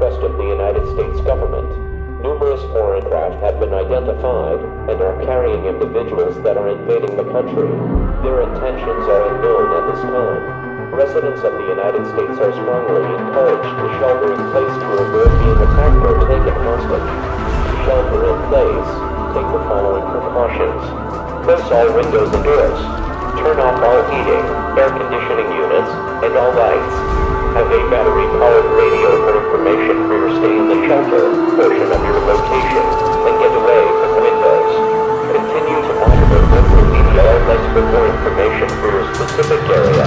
request of the United States government. Numerous foreign craft have been identified and are carrying individuals that are invading the country. Their intentions are unknown at this time. Residents of the United States are strongly encouraged to shelter in place to avoid being attacked or taken hostage. Shelter in place, take the following precautions. Close all windows and doors. Turn off all heating, air conditioning units, and all lights. Have a battery-powered radio for information for your stay in the shelter portion of your location, and get away from the windows. Continue to monitor local media outlets for more information for your specific area.